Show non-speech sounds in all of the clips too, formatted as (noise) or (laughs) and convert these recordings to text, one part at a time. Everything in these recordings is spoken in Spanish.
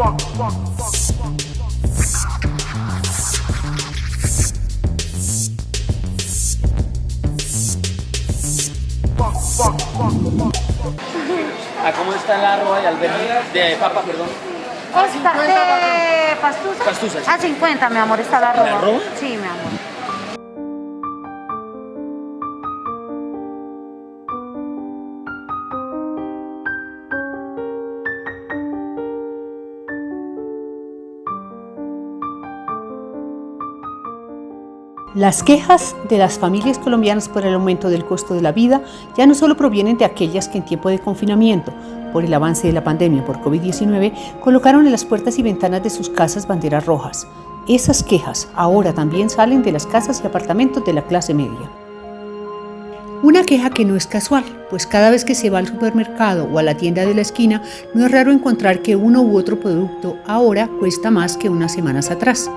¿A cómo está la arroba de albergue? De papa, perdón. Esta de pastusa. Pastusa, sí. A 50, mi amor, está la arroba. ¿La arroba? Sí, mi amor. Las quejas de las familias colombianas por el aumento del costo de la vida ya no solo provienen de aquellas que en tiempo de confinamiento, por el avance de la pandemia por COVID-19, colocaron en las puertas y ventanas de sus casas banderas rojas. Esas quejas ahora también salen de las casas y apartamentos de la clase media. Una queja que no es casual, pues cada vez que se va al supermercado o a la tienda de la esquina, no es raro encontrar que uno u otro producto ahora cuesta más que unas semanas atrás.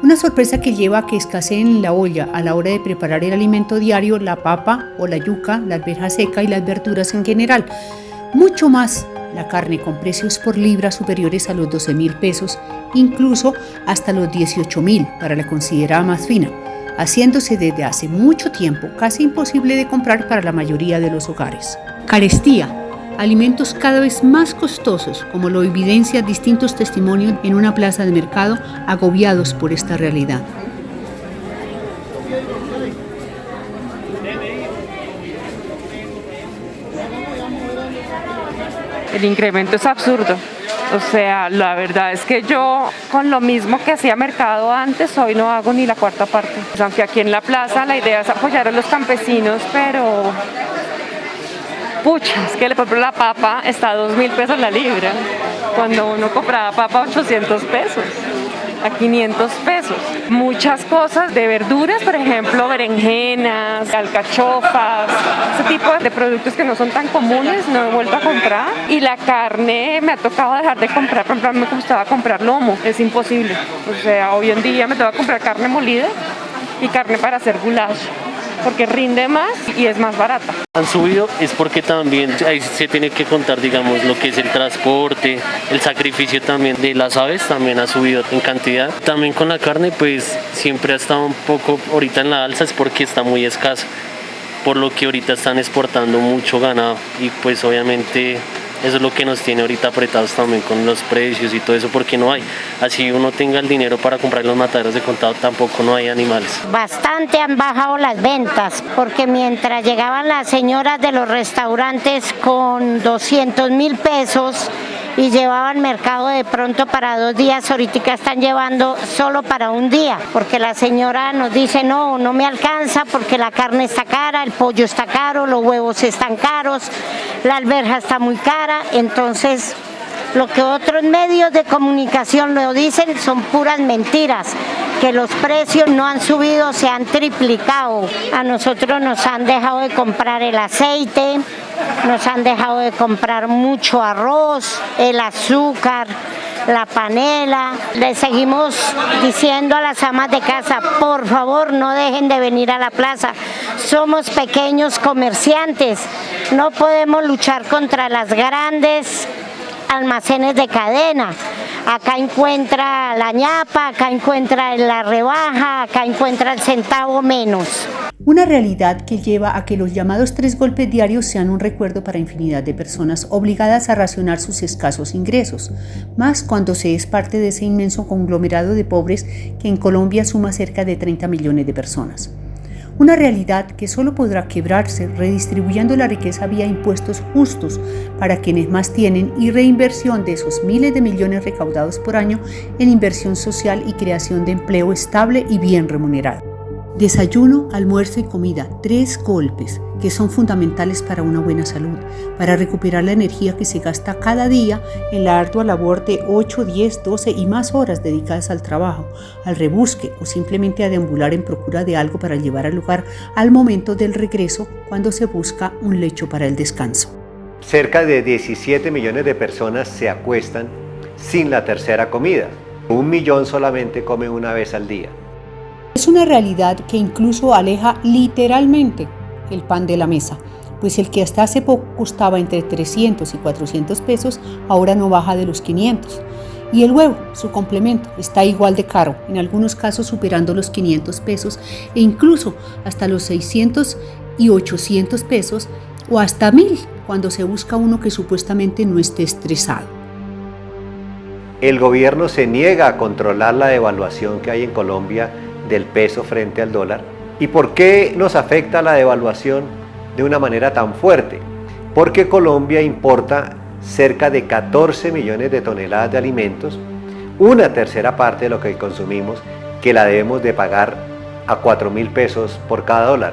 Una sorpresa que lleva a que escaseen en la olla a la hora de preparar el alimento diario la papa o la yuca, la alberja seca y las verduras en general. Mucho más la carne con precios por libra superiores a los 12 mil pesos, incluso hasta los 18 mil para la considerada más fina, haciéndose desde hace mucho tiempo casi imposible de comprar para la mayoría de los hogares. Carestía alimentos cada vez más costosos, como lo evidencian distintos testimonios en una plaza de mercado agobiados por esta realidad. El incremento es absurdo. O sea, la verdad es que yo con lo mismo que hacía mercado antes, hoy no hago ni la cuarta parte. Aunque aquí en la plaza la idea es apoyar a los campesinos, pero pucha, es que por ejemplo la papa está a 2 mil pesos la libra, cuando uno compraba papa a 800 pesos. A 500 pesos. Muchas cosas de verduras, por ejemplo, berenjenas, alcachofas, ese tipo de productos que no son tan comunes, no he vuelto a comprar. Y la carne me ha tocado dejar de comprar, por me gustaba comprar lomo, es imposible. O sea, hoy en día me que comprar carne molida y carne para hacer goulash porque rinde más y es más barata. Han subido es porque también ahí se tiene que contar, digamos, lo que es el transporte, el sacrificio también de las aves también ha subido en cantidad. También con la carne, pues siempre ha estado un poco ahorita en la alza es porque está muy escasa, por lo que ahorita están exportando mucho ganado y pues obviamente eso es lo que nos tiene ahorita apretados también con los precios y todo eso, porque no hay. Así uno tenga el dinero para comprar los mataderos de contado, tampoco no hay animales. Bastante han bajado las ventas, porque mientras llegaban las señoras de los restaurantes con 200 mil pesos, y llevaban mercado de pronto para dos días, ahorita están llevando solo para un día, porque la señora nos dice no, no me alcanza porque la carne está cara, el pollo está caro, los huevos están caros, la alberja está muy cara, entonces lo que otros medios de comunicación lo dicen son puras mentiras, que los precios no han subido, se han triplicado. A nosotros nos han dejado de comprar el aceite, nos han dejado de comprar mucho arroz, el azúcar, la panela. Le seguimos diciendo a las amas de casa, por favor no dejen de venir a la plaza. Somos pequeños comerciantes, no podemos luchar contra las grandes almacenes de cadena. Acá encuentra la ñapa, acá encuentra la rebaja, acá encuentra el centavo menos. Una realidad que lleva a que los llamados tres golpes diarios sean un recuerdo para infinidad de personas obligadas a racionar sus escasos ingresos, más cuando se es parte de ese inmenso conglomerado de pobres que en Colombia suma cerca de 30 millones de personas. Una realidad que solo podrá quebrarse redistribuyendo la riqueza vía impuestos justos para quienes más tienen y reinversión de esos miles de millones recaudados por año en inversión social y creación de empleo estable y bien remunerado. Desayuno, almuerzo y comida, tres golpes que son fundamentales para una buena salud, para recuperar la energía que se gasta cada día en la ardua labor de 8, 10, 12 y más horas dedicadas al trabajo, al rebusque o simplemente a deambular en procura de algo para llevar al lugar al momento del regreso cuando se busca un lecho para el descanso. Cerca de 17 millones de personas se acuestan sin la tercera comida. Un millón solamente come una vez al día. Es una realidad que incluso aleja literalmente el pan de la mesa, pues el que hasta hace poco costaba entre 300 y 400 pesos ahora no baja de los 500. Y el huevo, su complemento, está igual de caro, en algunos casos superando los 500 pesos e incluso hasta los 600 y 800 pesos o hasta 1000 cuando se busca uno que supuestamente no esté estresado. El gobierno se niega a controlar la devaluación que hay en Colombia del peso frente al dólar. ¿Y por qué nos afecta la devaluación de una manera tan fuerte? Porque Colombia importa cerca de 14 millones de toneladas de alimentos, una tercera parte de lo que consumimos, que la debemos de pagar a 4 mil pesos por cada dólar.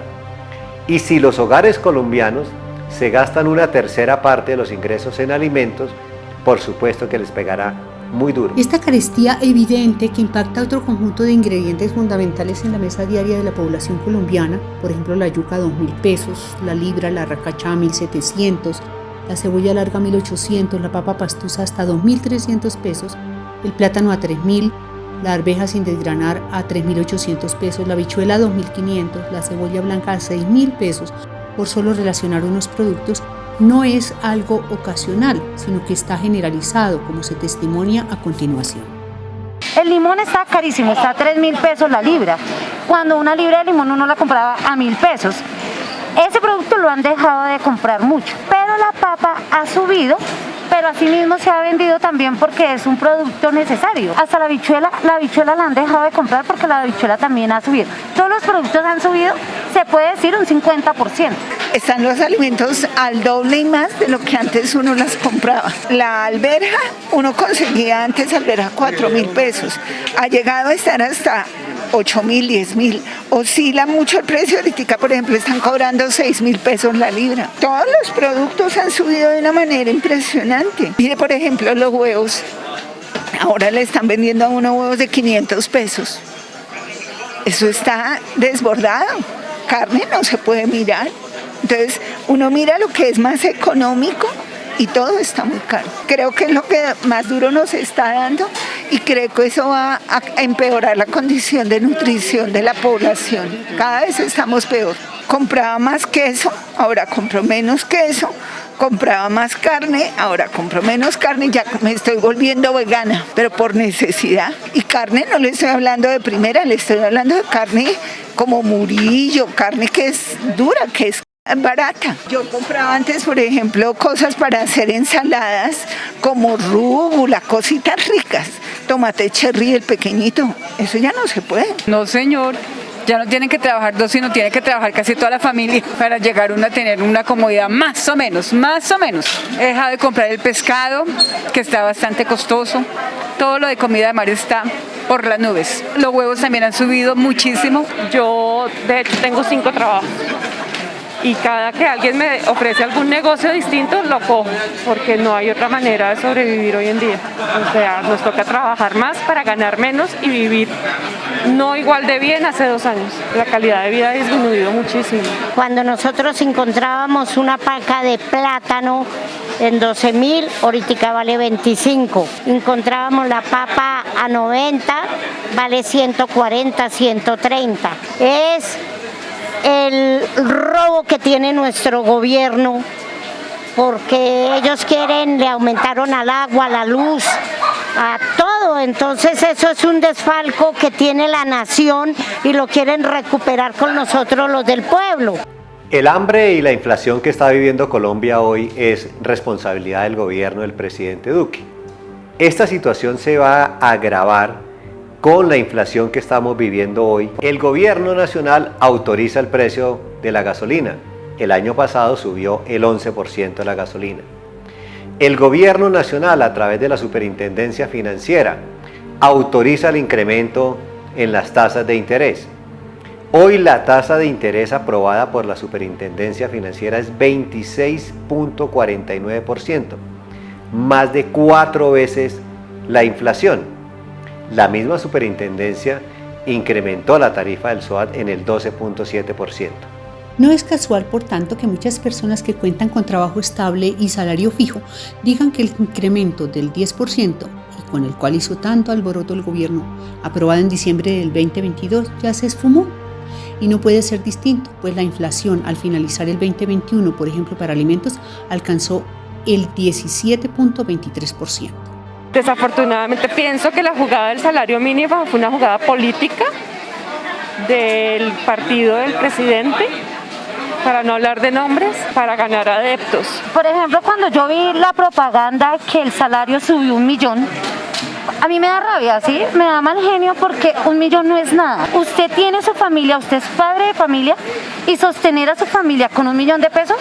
Y si los hogares colombianos se gastan una tercera parte de los ingresos en alimentos, por supuesto que les pegará muy duro. Esta carestía evidente que impacta otro conjunto de ingredientes fundamentales en la mesa diaria de la población colombiana, por ejemplo la yuca a 2 mil pesos, la libra, la racacha a 1.700, la cebolla larga a 1.800, la papa pastusa hasta 2.300 pesos, el plátano a 3.000, la arveja sin desgranar a 3.800 pesos, la bichuela a 2.500, la cebolla blanca a 6.000 pesos, por solo relacionar unos productos, no es algo ocasional, sino que está generalizado, como se testimonia a continuación. El limón está carísimo, está a 3 mil pesos la libra, cuando una libra de limón uno la compraba a mil pesos. Ese producto lo han dejado de comprar mucho, pero la papa ha subido pero asimismo se ha vendido también porque es un producto necesario. Hasta la bichuela, la bichuela la han dejado de comprar porque la bichuela también ha subido. Todos los productos han subido, se puede decir un 50%. Están los alimentos al doble y más de lo que antes uno las compraba. La alberja, uno conseguía antes alberja 4 mil pesos. Ha llegado a estar hasta 8 mil, 10 mil. Oscila mucho el precio, ahorita por ejemplo están cobrando 6 mil pesos la libra. Todos los productos han subido de una manera impresionante. Mire por ejemplo los huevos, ahora le están vendiendo a uno huevos de 500 pesos. Eso está desbordado, carne no se puede mirar. Entonces uno mira lo que es más económico y todo está muy caro. Creo que es lo que más duro nos está dando y creo que eso va a empeorar la condición de nutrición de la población. Cada vez estamos peor. Compraba más queso, ahora compro menos queso, compraba más carne, ahora compro menos carne, ya me estoy volviendo vegana, pero por necesidad. Y carne no le estoy hablando de primera, le estoy hablando de carne como murillo, carne que es dura, que es barata. Yo compraba antes, por ejemplo, cosas para hacer ensaladas como rúgula, cositas ricas, tomate cherry, el pequeñito, eso ya no se puede. No, señor. Ya no tienen que trabajar dos, sino tiene que trabajar casi toda la familia (laughs) para llegar uno a tener una comodidad más o menos, más o menos. He dejado de comprar el pescado, que está bastante costoso. Todo lo de comida de mar está por las nubes. Los huevos también han subido muchísimo. Yo, de hecho, tengo cinco trabajos y cada que alguien me ofrece algún negocio distinto lo cojo porque no hay otra manera de sobrevivir hoy en día. O sea, nos toca trabajar más para ganar menos y vivir no igual de bien hace dos años. La calidad de vida ha disminuido muchísimo. Cuando nosotros encontrábamos una paca de plátano en 12 mil, ahorita vale 25. Encontrábamos la papa a 90, vale 140, 130. Es el robo que tiene nuestro gobierno porque ellos quieren, le aumentaron al agua, a la luz, a todo. Entonces eso es un desfalco que tiene la nación y lo quieren recuperar con nosotros los del pueblo. El hambre y la inflación que está viviendo Colombia hoy es responsabilidad del gobierno del presidente Duque. Esta situación se va a agravar con la inflación que estamos viviendo hoy, el gobierno nacional autoriza el precio de la gasolina. El año pasado subió el 11% de la gasolina. El gobierno nacional, a través de la Superintendencia Financiera, autoriza el incremento en las tasas de interés. Hoy la tasa de interés aprobada por la Superintendencia Financiera es 26.49%, más de cuatro veces la inflación. La misma superintendencia incrementó la tarifa del SOAT en el 12.7%. No es casual, por tanto, que muchas personas que cuentan con trabajo estable y salario fijo digan que el incremento del 10% y con el cual hizo tanto alboroto el gobierno, aprobado en diciembre del 2022, ya se esfumó. Y no puede ser distinto, pues la inflación al finalizar el 2021, por ejemplo para alimentos, alcanzó el 17.23%. Desafortunadamente pienso que la jugada del salario mínimo fue una jugada política del partido del presidente para no hablar de nombres, para ganar adeptos. Por ejemplo, cuando yo vi la propaganda que el salario subió un millón, a mí me da rabia, ¿sí? Me da mal genio porque un millón no es nada. Usted tiene su familia, usted es padre de familia y sostener a su familia con un millón de pesos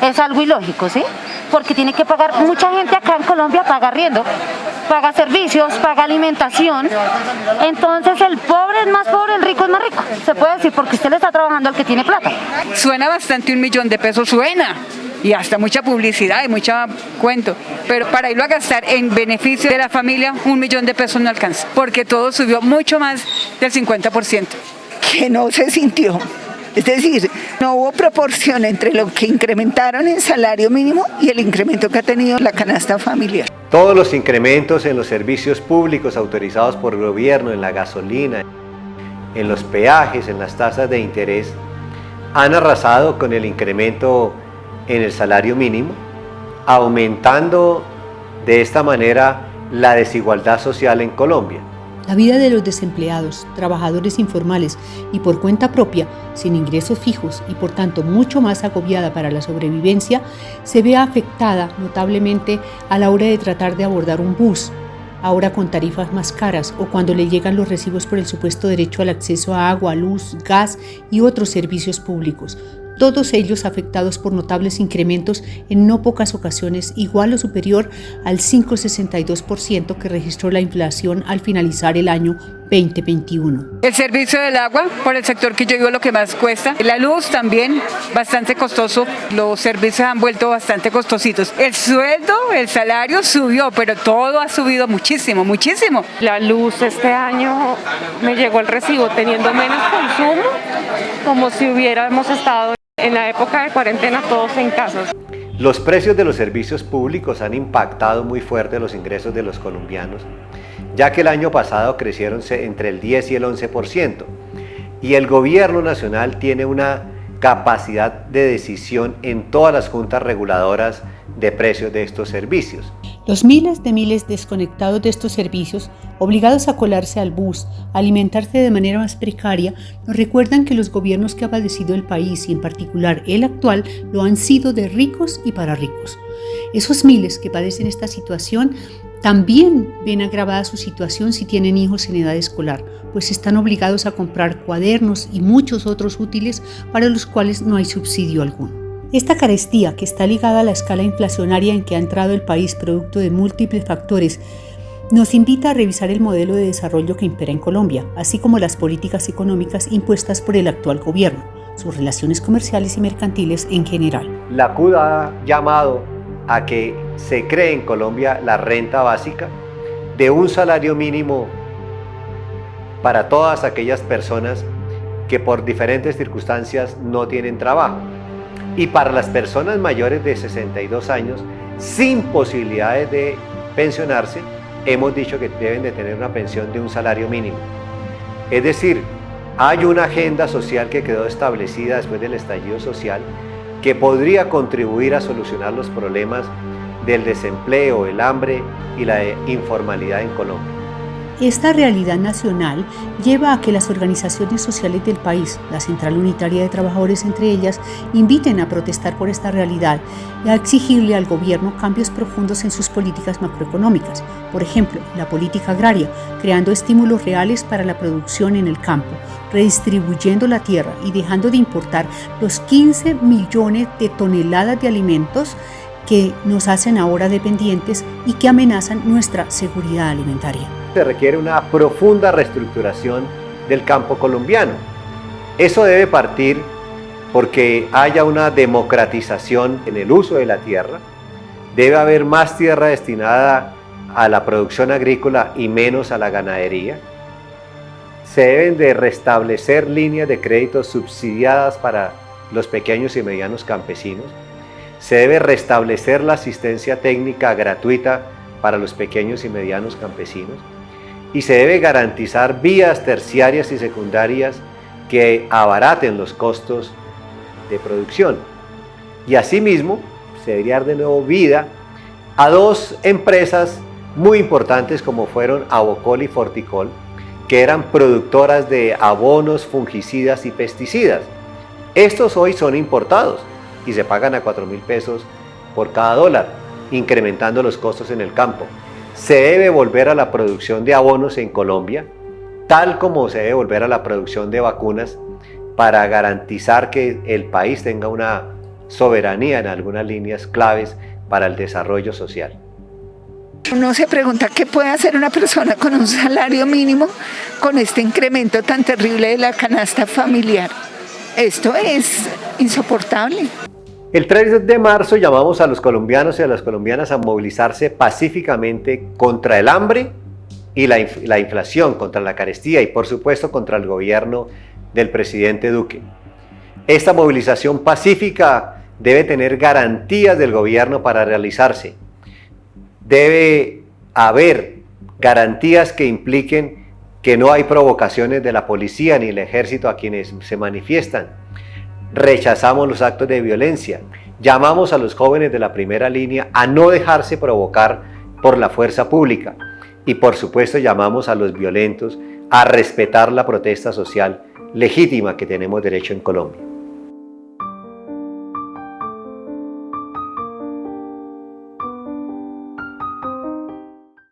es algo ilógico, ¿sí? Porque tiene que pagar, mucha gente acá en Colombia paga riendo, paga servicios, paga alimentación. Entonces el pobre es más pobre, el rico es más rico. Se puede decir porque usted le está trabajando al que tiene plata. Suena bastante un millón de pesos, suena. Y hasta mucha publicidad y mucha cuento. Pero para irlo a gastar en beneficio de la familia, un millón de pesos no alcanza. Porque todo subió mucho más del 50%. Que no se sintió. Es decir, no hubo proporción entre lo que incrementaron en salario mínimo y el incremento que ha tenido la canasta familiar. Todos los incrementos en los servicios públicos autorizados por el gobierno, en la gasolina, en los peajes, en las tasas de interés, han arrasado con el incremento en el salario mínimo, aumentando de esta manera la desigualdad social en Colombia. La vida de los desempleados, trabajadores informales y por cuenta propia, sin ingresos fijos y por tanto mucho más agobiada para la sobrevivencia, se ve afectada notablemente a la hora de tratar de abordar un bus, ahora con tarifas más caras o cuando le llegan los recibos por el supuesto derecho al acceso a agua, luz, gas y otros servicios públicos, todos ellos afectados por notables incrementos en no pocas ocasiones igual o superior al 5,62% que registró la inflación al finalizar el año 2021. El servicio del agua, por el sector que yo vivo, lo que más cuesta. La luz también, bastante costoso. Los servicios han vuelto bastante costositos. El sueldo, el salario subió, pero todo ha subido muchísimo, muchísimo. La luz este año me llegó el recibo teniendo menos consumo, como si hubiéramos estado en la época de cuarentena todos en casa. Los precios de los servicios públicos han impactado muy fuerte los ingresos de los colombianos, ya que el año pasado crecieron entre el 10 y el 11%, y el gobierno nacional tiene una capacidad de decisión en todas las juntas reguladoras de precios de estos servicios. Los miles de miles desconectados de estos servicios, obligados a colarse al bus, a alimentarse de manera más precaria, nos recuerdan que los gobiernos que ha padecido el país y en particular el actual lo han sido de ricos y para ricos. Esos miles que padecen esta situación también ven agravada su situación si tienen hijos en edad escolar, pues están obligados a comprar cuadernos y muchos otros útiles para los cuales no hay subsidio alguno. Esta carestía, que está ligada a la escala inflacionaria en que ha entrado el país producto de múltiples factores, nos invita a revisar el modelo de desarrollo que impera en Colombia, así como las políticas económicas impuestas por el actual gobierno, sus relaciones comerciales y mercantiles en general. La CUD ha llamado a que se cree en Colombia la renta básica de un salario mínimo para todas aquellas personas que por diferentes circunstancias no tienen trabajo y para las personas mayores de 62 años sin posibilidades de pensionarse, hemos dicho que deben de tener una pensión de un salario mínimo. Es decir, hay una agenda social que quedó establecida después del estallido social que podría contribuir a solucionar los problemas del desempleo, el hambre y la informalidad en Colombia. Esta realidad nacional lleva a que las organizaciones sociales del país, la Central Unitaria de Trabajadores entre ellas, inviten a protestar por esta realidad y a exigirle al gobierno cambios profundos en sus políticas macroeconómicas, por ejemplo, la política agraria, creando estímulos reales para la producción en el campo, redistribuyendo la tierra y dejando de importar los 15 millones de toneladas de alimentos que nos hacen ahora dependientes y que amenazan nuestra seguridad alimentaria se requiere una profunda reestructuración del campo colombiano. Eso debe partir porque haya una democratización en el uso de la tierra, debe haber más tierra destinada a la producción agrícola y menos a la ganadería, se deben de restablecer líneas de crédito subsidiadas para los pequeños y medianos campesinos, se debe restablecer la asistencia técnica gratuita para los pequeños y medianos campesinos, y se debe garantizar vías terciarias y secundarias que abaraten los costos de producción. Y asimismo, se debería dar de nuevo vida a dos empresas muy importantes como fueron Abocol y Forticol, que eran productoras de abonos, fungicidas y pesticidas. Estos hoy son importados y se pagan a 4 mil pesos por cada dólar, incrementando los costos en el campo. Se debe volver a la producción de abonos en Colombia, tal como se debe volver a la producción de vacunas para garantizar que el país tenga una soberanía en algunas líneas claves para el desarrollo social. Uno se pregunta qué puede hacer una persona con un salario mínimo con este incremento tan terrible de la canasta familiar. Esto es insoportable. El 3 de marzo llamamos a los colombianos y a las colombianas a movilizarse pacíficamente contra el hambre y la, la inflación, contra la carestía y por supuesto contra el gobierno del presidente Duque. Esta movilización pacífica debe tener garantías del gobierno para realizarse. Debe haber garantías que impliquen que no hay provocaciones de la policía ni el ejército a quienes se manifiestan. Rechazamos los actos de violencia. Llamamos a los jóvenes de la primera línea a no dejarse provocar por la fuerza pública. Y por supuesto llamamos a los violentos a respetar la protesta social legítima que tenemos derecho en Colombia.